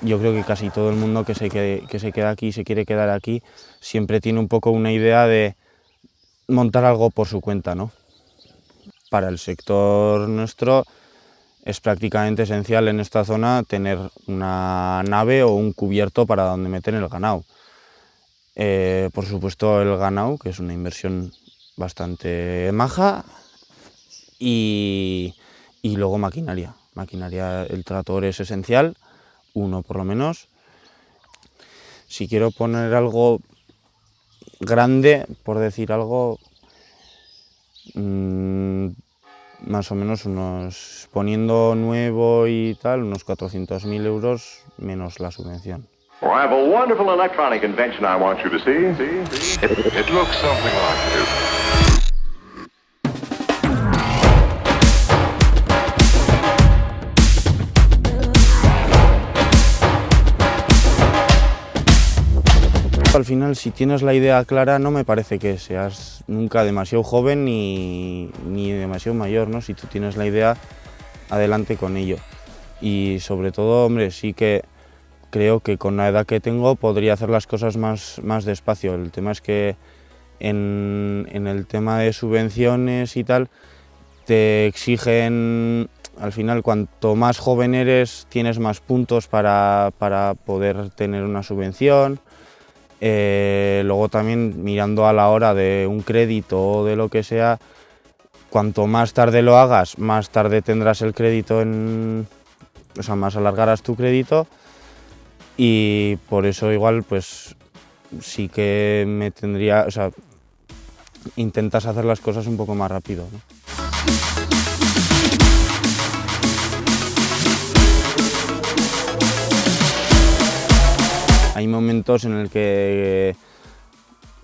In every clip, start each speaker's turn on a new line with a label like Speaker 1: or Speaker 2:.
Speaker 1: yo creo que casi todo el mundo que se, que se queda aquí y se quiere quedar aquí siempre tiene un poco una idea de montar algo por su cuenta, ¿no? Para el sector nuestro es prácticamente esencial en esta zona tener una nave o un cubierto para donde meter el ganado. Eh, por supuesto el ganado, que es una inversión bastante maja, y, y luego maquinaria. Maquinaria, el tractor es esencial, uno por lo menos. Si quiero poner algo grande, por decir algo, mmm, más o menos unos, poniendo nuevo y tal, unos 400.000 euros menos la subvención.
Speaker 2: Well, I have a wonderful electronic invention I want you to see. see, see? It, it looks something like this.
Speaker 1: Al final, si tienes la idea clara, no me parece que seas nunca demasiado joven ni, ni demasiado mayor, ¿no? Si tú tienes la idea, adelante con ello. Y sobre todo, hombre, sí que creo que con la edad que tengo podría hacer las cosas más, más despacio. El tema es que en, en el tema de subvenciones y tal, te exigen, al final, cuanto más joven eres, tienes más puntos para, para poder tener una subvención. Eh, luego también mirando a la hora de un crédito o de lo que sea, cuanto más tarde lo hagas, más tarde tendrás el crédito en... O sea, más alargarás tu crédito y por eso igual pues sí que me tendría... O sea, intentas hacer las cosas un poco más rápido. Hay momentos en el que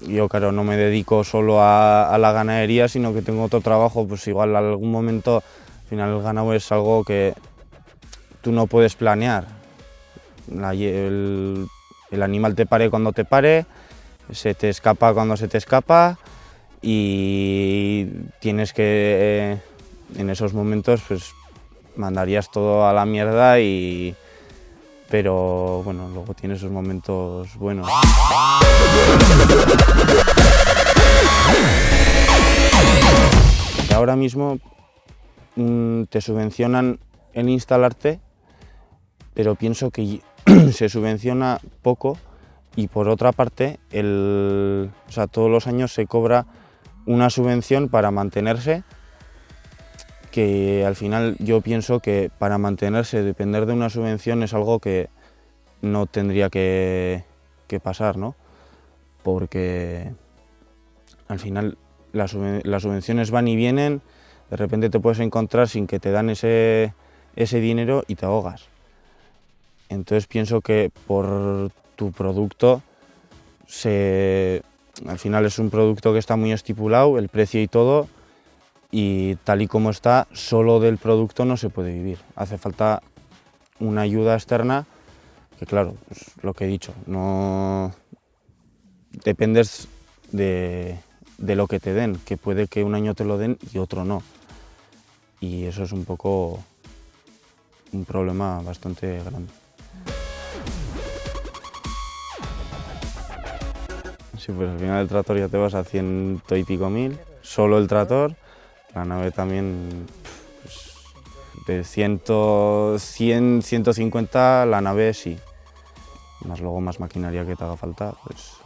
Speaker 1: yo, claro, no me dedico solo a, la ganadería, sino que tengo otro trabajo, pues igual algún momento, al final el ganado es algo que tú no puedes planear. La, el, el, animal te pare cuando te pare, se te escapa cuando se te escapa y tienes que, eh, en esos momentos, pues mandarías todo a la mierda y, pero bueno, luego tiene esos momentos buenos. Ahora mismo mmm, te subvencionan el instalarte, pero pienso que se subvenciona poco y por otra parte, el, o sea, todos los años se cobra una subvención para mantenerse que al final yo pienso que para mantenerse, depender de una subvención es algo que no tendría que, pasar, ¿no? Porque al final las, las, subvenciones van y vienen, de repente te puedes encontrar sin que te dan ese, ese dinero y te ahogas. Entonces pienso que por tu producto, se, al final es un producto que está muy estipulado, el precio y todo, y tal y como está, solo del producto no se puede vivir. Hace falta una ayuda externa, que claro, pues lo que he dicho, no dependes de, de, lo que te den, que puede que un año te lo den y otro no. Y eso es un poco un problema bastante grande. Sí, pues al final del tractor ya te vas a ciento y pico mil, solo el tractor, la nave también, pues, de 100, 100, 150 la nave sí. Más luego más maquinaria que te haga falta, pues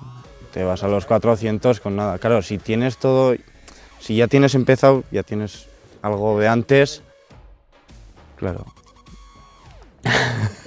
Speaker 1: te vas a los 400 con nada. Claro, si tienes todo, si ya tienes empezado, ya tienes algo de antes, claro.